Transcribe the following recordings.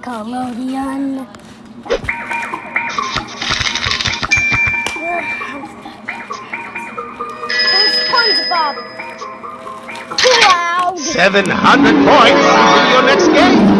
Nickelodeon. SpongeBob. 700 points. See next game.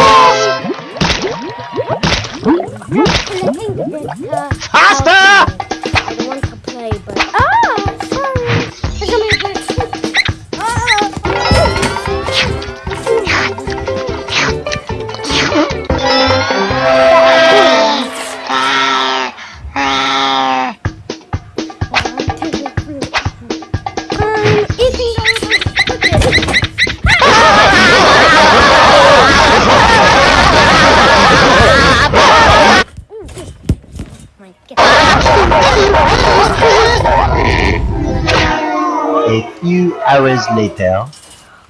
few hours later.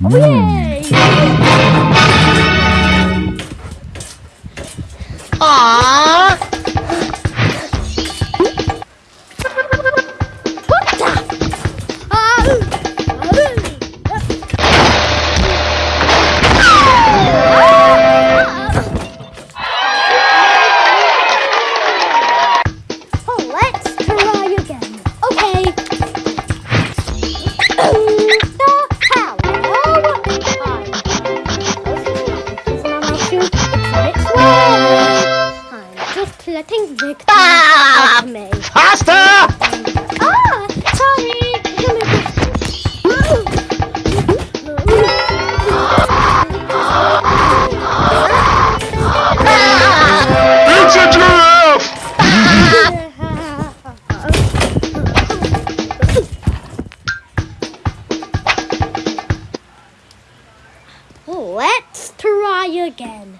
Mm. Aww. because ah! me. Faster! Ah, sorry. It's a giraffe! Let's try again.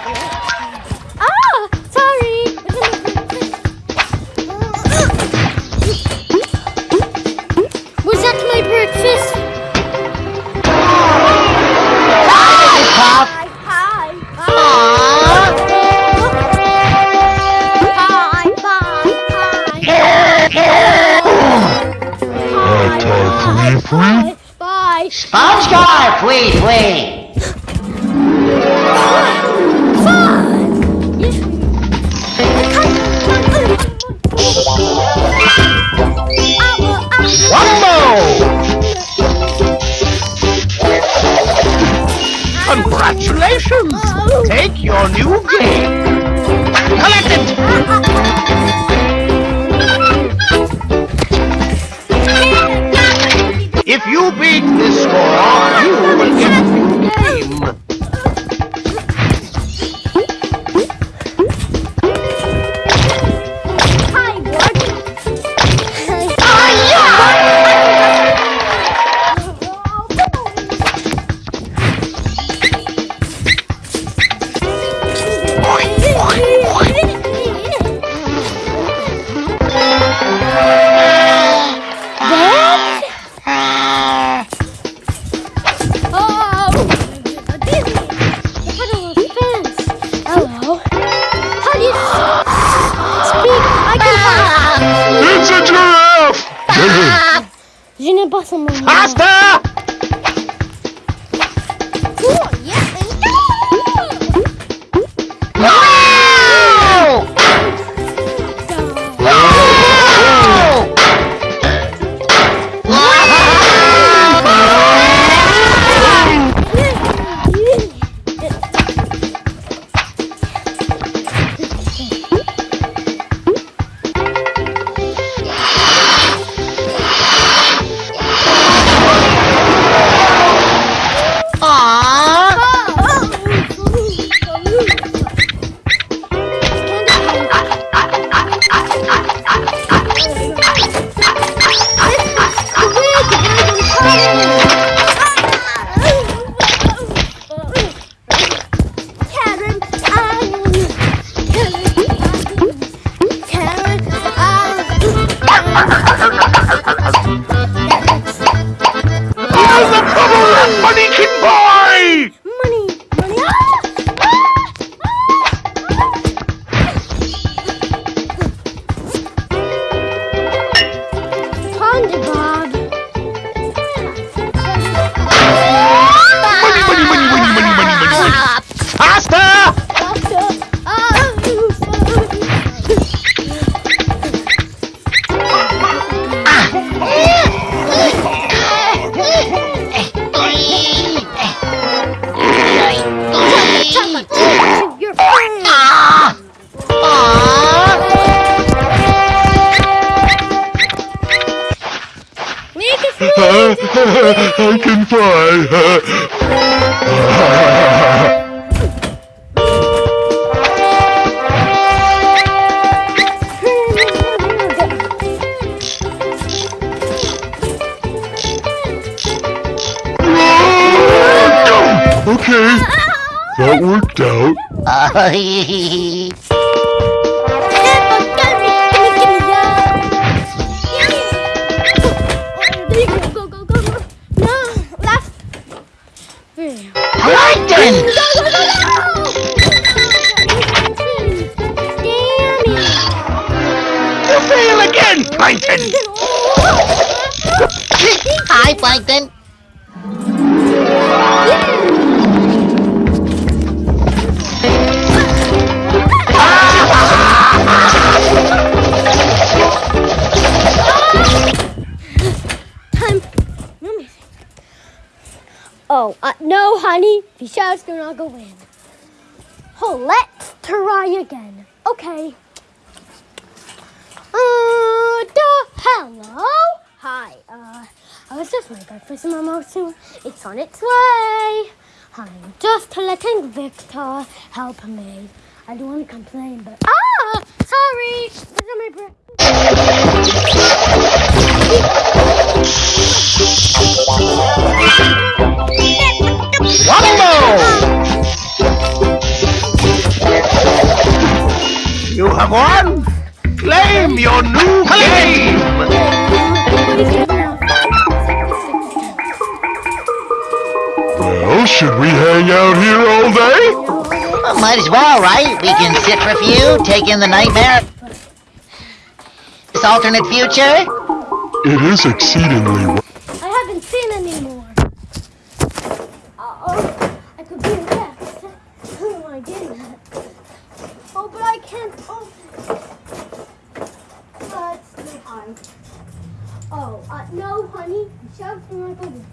Wait. Fly. okay, that worked out. Plankton! Go, go, go, go! Damn You fail again, Plankton! Hi, Plankton. Oh, uh, no, honey. The show's gonna go in. Oh, let's try again. Okay. Uh, duh, hello. Hi. Uh, I was just making breakfast my mouth soon. It's on its way. I'm just letting Victor help me. I don't want to complain, but ah, sorry. This is my breakfast. Wumbo! You have won! Claim your new game! Well, should we hang out here all day? Well, might as well, right? We can sit for a few, take in the nightmare. This alternate future? It is exceedingly well. I haven't seen any more. Uh-oh. I could be a am I getting at? Oh, but I can't it. That's too hard. Oh, uh, no, honey. The show's gonna.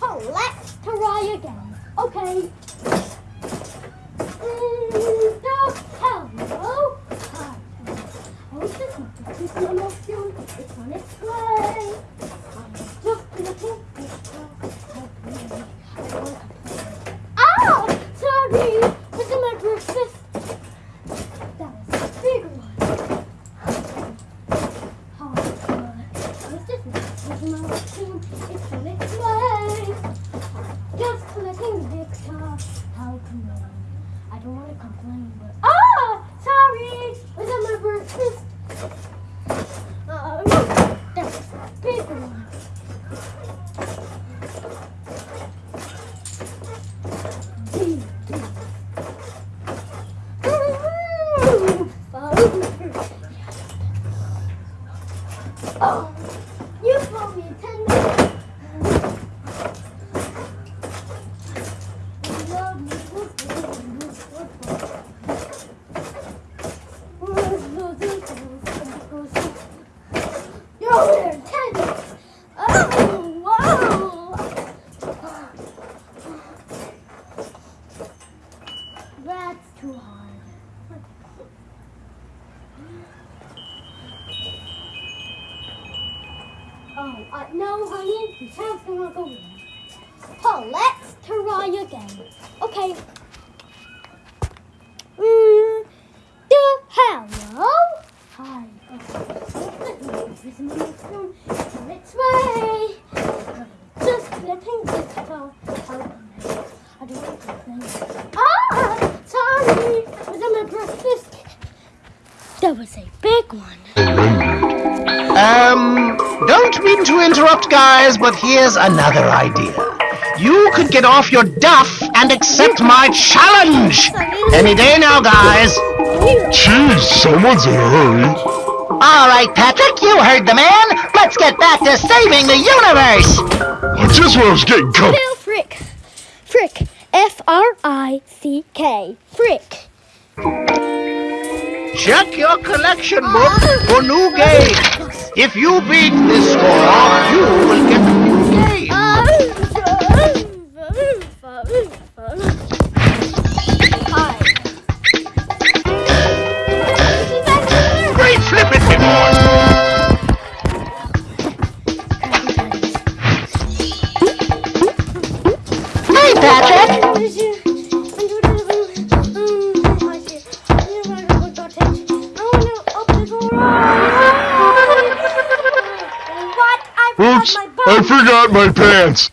Oh, let's try again. Okay. Mm, no. Oh, it's on its way. I'm just looking Ah! Sorry! This is my breakfast. That was a big one. Oh, God. I was just looking my emotion. It's on its way. I'm just letting Victor help me. I don't want to complain, but ah! Sorry! Was that my breakfast? Uh, that was a big one. Oh, you call me tender. You're over there, tender. Oh, wow. That's too hard. Oh, uh, no, honey, the gonna go. Oh, let's try again. Okay. Mm, the hello. Hi. On its way. Just this. I don't. Ah, sorry. Was that my breakfast? That was a big one. Um, don't mean to interrupt, guys, but here's another idea. You could get off your duff and accept my challenge! Any day now, guys! Geez, someone's in a hurry. All right, Patrick, you heard the man. Let's get back to saving the universe. Just when I was getting com- Bill Frick. Frick. F R I C K. Frick. Check your collection book for new games. If you beat this score, you will get a new game. I forgot my pants.